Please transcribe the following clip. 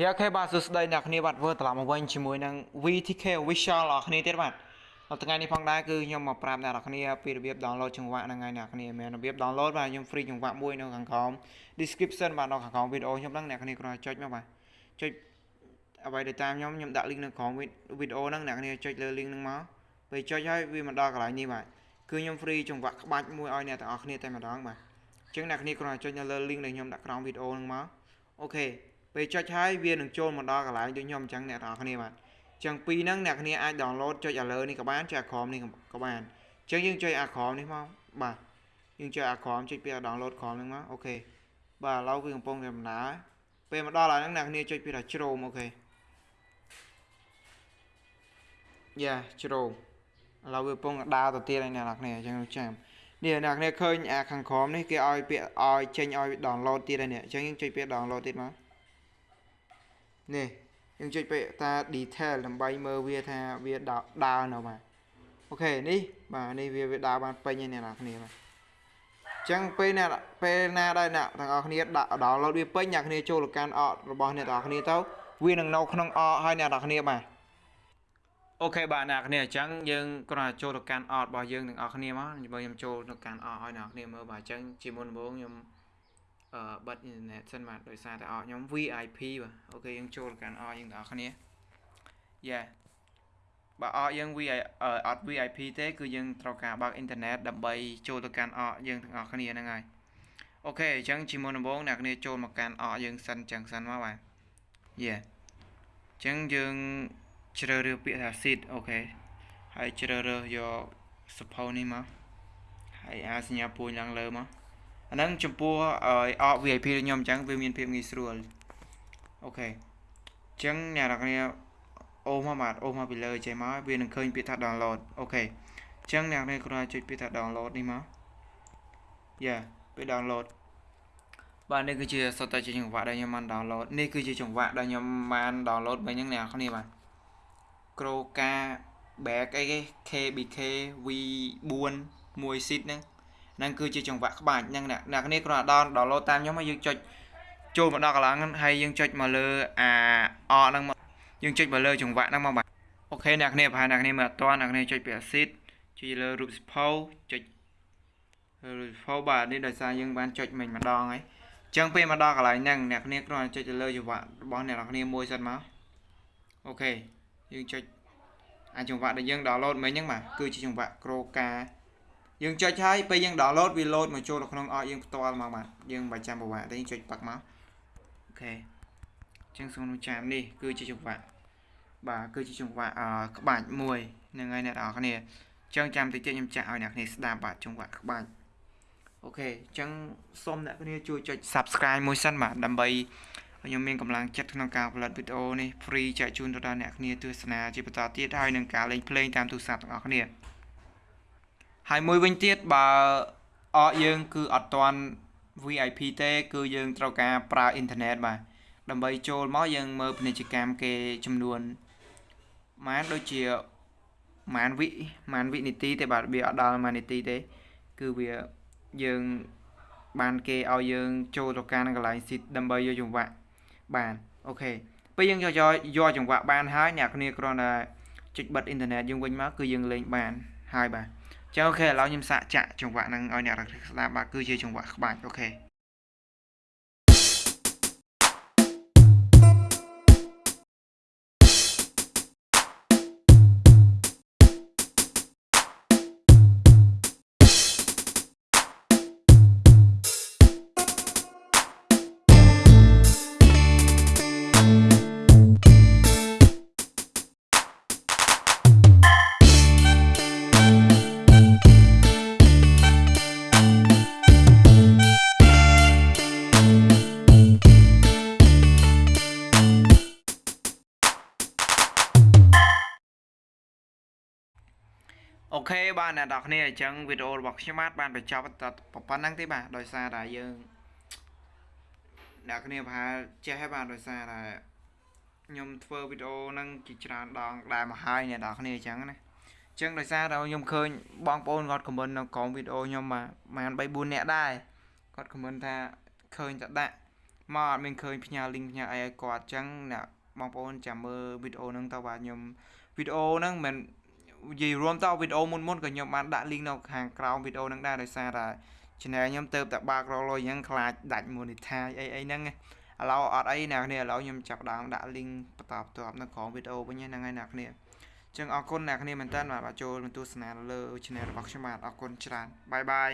យ៉ាអូខេបាទសួស្តីអ្នកគ្នាបាទធ្វើត្រឡប់មកវិញជាមួយនឹង VTK Visual អ្នកគ្នាទៀតបាទនៅថ្ងៃនេះផងដែរគឺខ្ញុំមកប្រាប់អ្នកគ្នាពីរបៀប download ចង្វាក់ហ្នឹងហើយអ្នកគ្នាមែនរបៀប download បាទខ្ញុំ free ចង្វាក់មួយនៅខាងក្រោម description បាទនៅខាងក្រោមវីដេអូខ្ញុំហ្នឹងអ្នកគ្នាគ្រាន់តែចុចមកបាទចុចអ្វីដែលតាមខ្ញុំខ្ញុំដាក់ link នៅក្រោមវីដេអូហ្នឹងអ្នកគ្នាចុចលើ link ហ្នឹងមកពេលចុចហើយវាមកដល់កន្លែងនេះបាទគឺខ្ញុំ free ចង្វាក់ក្បាច់មួយឲ្យអ្នកទាំងអស់គ្នាតែម្ដងបាទអញ្ចឹងអ្នកគ្នាគ្រាន់តែចុចនៅលើ link ដែលខ្ញុំដាក់ក្រោមវីដេអូហ្នឹងមក OK ពេលចុចហើយវានឹងចូលមកដល់កន្លែងដូចខ្ញុំអញ្ចឹងអ្នកទាំងអស់គ្នាបាទអញ្ចឹងពីរហ្នឹងអ្នកគ្នាអាច download ចុចឥឡូវនេះក៏បានចុចអាក្រោមនេះក៏បានអញ្ចឹងយើងចុចអាក្រោមនេះមកបាទយើងចុចអាក្រោមចុចពី download ក្រោមហ្នឹងមក OK បាទឥឡូវវាកំពុងតែដំណើរពេលមកដល់ហើយហ្នឹងអ្នកគ្នាចុចពីថា Chrome OK យ៉ា Chromeឥឡូវវាកំពុងដើរទៅទៀតហើយអ្នកនរគ្នាអញ្ចឹងចាំនេះអ្នកគ្នាឃើញអាខាងក្រមនេះគេឲ្យពាក្យឲ្យចេញឲ្យ download ទៀតហើយនេះអញ្ចឹងយើងចុចពាក្យ download ទៀតមក នេះយើងចុចពាក្យថា detail ដើម្បីមើលវាថាវាដើរនៅបាទអូខេនេះបាទនេះវាវាដើរបានពេញហើយអ្នកនរគ្នាបាទចឹងពេលអ្នកពេលណាដែរអ្នកទាំងអស់គ្នាដាក់ download វាពេញអ្នកគ្នាចូលទៅកាន់អករបស់អ្នកទាំងអស់គ្នាទៅវានឹងនៅក្នុងអកហើយអ្នកទាំងអស់គ្នាបាទOK បាទអ្នកគ្នាអញ្ចឹងយើងគ្រាន់តែចូលទៅកាន់អតរបស់យើងទាំងអស់គ្នាមកបើខ្ញុំចូលទៅកាន់អតឲ្យអ្នកគ្នាមើលបាទអញ្ចឹងជាមុនដំបូងខ្ញុំអឺ បិទអ៊ីនធឺណិតសិនបាទដោយសារតែអតខ្ញុំ VIP បាទ OK យើងចូលទៅកាន់ app យើងទាំងអស់គ្នាយ៉ាបើអតយើង VIP អត់ VIP ទេគឺយើងត្រូវការបើកអ៊ីនធឺណិតដើម្បីចូលទៅកាន់អតយើងទាំងអស់គ្នាហ្នឹងហើយអូខេអញ្ចឹងជាមុនដំបូងអ្នកគ្នាចូលមកកាន់អកយើងសិនចឹងសិនមកបាទយេអញ្ចឹងយើងជ្រើសរើសពាក្យថា seed អូខេហើយជ្រើសរើសយក support នេះមកហើយអាសញ្ញាពួយឡើងលើមក អាហ្នឹងចំពោះឲ្យអក VIP ដូចខ្ញុំអញ្ចឹងវាមានភាពងាយស្រួលអូខេអញ្ចឹងអ្នកនរគ្នាអូសមកបាទអូសមកពីលើចេះមកវានឹងឃើញពាក្យថា download អូខេអញ្ចឹងអ្នកនរគ្នាគ្រាន់តែចុចពាក្យថា download នេះមកយ៉ាពេល download បាទនេះគឺជាសុទ្ធតែជាចង្វាក់ដែលខ្ញុំបាន download នេះគឺជាចង្វាក់ដែលខ្ញុំបាន download មិញហ្នឹងអ្នកនរគ្នាបាទ Kroka bag អីគេ KBK V4 មួយ seat ហ្នឹងហ្នឹងគឺជាចង្វាក់ក្បាច់ហ្នឹងអ្នកគ្នាគ្រាន់តែ download តាមខ្ញុំហើយយើងចុចចូលមកដល់កន្លងហ្នឹងហើយយើងចុចមកលើអាអហ្នឹងមកយើងចុចមកលើចង្វាក់ហ្នឹងមកបាទអូខេអ្នកគ្នាប្រហែលអ្នកគ្នាមើលអត់ទាន់អ្នកគ្នាចុចពី seat ចុចលើរូបសភៅចុចរូបសភៅបាទនេះដោយសារយើងបានចុចមិញម្ដងហើយអញ្ចឹងពេលមកដល់កន្លែងហ្នឹងអ្នកគ្នាគ្រាន់តែចុចទៅលើចង្វាក់របស់អ្នកនរគ្នាមួយសិនមកអូខេយើងចុចអាចង្វាក់ដែលយើង download មិញហ្នឹងបាទគឺជាចង្វាក់ Kroka យើងចុចហើយពេលយើង download វា load មកចូលទៅក្នុងអកយើងផ្ទាល់មកបាទយើងមិនបាច់ចាំប្រវត្តិទេយើងចុចប៉ាក់មកអូខេអញ្ចឹងសូមចាំនេះគឺជាចង្វាក់បាទគឺជាចង្វាក់អក្បាច់មួយហ្នឹងហើយអ្នកនរគ្នាអញ្ចឹងចាំតិចទៀតខ្ញុំចាក់ឲ្យអ្នកគ្នាស្ដាប់បាទចង្វាក់ក្បាច់អូខេអញ្ចឹងសូមអ្នកគ្នាជួយចុច Subscribe មួយសិនបាទដើម្បីខ្ញុំមានកម្លាំងចិត្តក្នុងការផលិតវីដេអូនេះ free ចែកជូនទៅដល់អ្នកគ្នាទស្សនាជាបន្តទៀតហើយនឹងការលេងភ្លេងតាមទូរស័ព្ទទាំងអស់គ្នា ហើយមួយវិញទៀតបើអកយើងគឺអត់ទាន់ VIP ទេ គឺយើងត្រូវការប្រើអ៊ីនធឺណិតបាទដើម្បីចូលមកយើងមើលពាណិជ្ជកម្មគេចំនួនម៉ានដូចជាម៉ានវិម៉ានវិនាទីទេបាទវាអត់ដល់ម៉ាននាទីទេ គឺវាយើងបានគេឲ្យយើងចូលទៅកាន់កន្លែងស៊ីតដើម្បីយកចង្វាក់បានអូខេពេលយើងយកយកចង្វាក់បានហើយអ្នកគ្នាគ្រាន់តែចុចបិទអ៊ីនធឺណិតយើងវិញមកគឺយើងលេងបានហើយបាទ ចឹងអូខេឥឡូវខ្ញុំសាកចាក់ចង្វាក់ហ្នឹងឲ្យអ្នកស្ដាប់បាទគឺជាចង្វាក់ក្បាច់អូខេ អូខេបាទអ្នកនរគ្នាអញ្ចឹងវីដេអូរបស់ខ្ញុំបាទបានបញ្ចប់តែប៉ុណ្្នឹងទេបាទដោយសារតែយើងអ្នកគ្នាប្រហែលចេះហើយបាទដោយសារតែខ្ញុំធ្វើវីដេអូហ្នឹងជាច្រើនដងដែរមកហើយអ្នកនរគ្នាអញ្ចឹងណាអញ្ចឹងដោយសារតែខ្ញុំឃើញបងប្អូនគាត់ខមមិននៅក្រោមវីដេអូខ្ញុំបាទប្រហែល3 4នាក់ដែរគាត់ខមមិនថាឃើញតែដាក់មកអត់មានឃើញផ្ញើ link ផ្ញើអីឲ្យគាត់អញ្ចឹងអ្នកបងប្អូនចាំមើលវីដេអូហ្នឹងទៅបាទខ្ញុំវីដេអូហ្នឹងមិន និយាយរួមទៅវីដេអូមុនមុនក៏ខ្ញុំបានដាក់ link នៅខាងក្រោមវីដេអូហ្នឹងដែរដោយសារតែ channel ខ្ញុំទៅតែបើករលុយអញ្ចឹងខ្លាចដាច់ monetize អីអីហ្នឹងឥឡូវអត់អីអ្នកគ្នាឥឡូវខ្ញុំចាប់ដើមដាក់ link បន្តបន្ទាប់នៅក្រោមវីដេអូវិញហ្នឹងហើយអ្នកគ្នាចឹងអរគុណអ្នកគ្នាមែនតើបាទចូលមកទស្សនាលើ channel របស់ខ្ញុំបាទអរគុណច្រើនបាយបាយ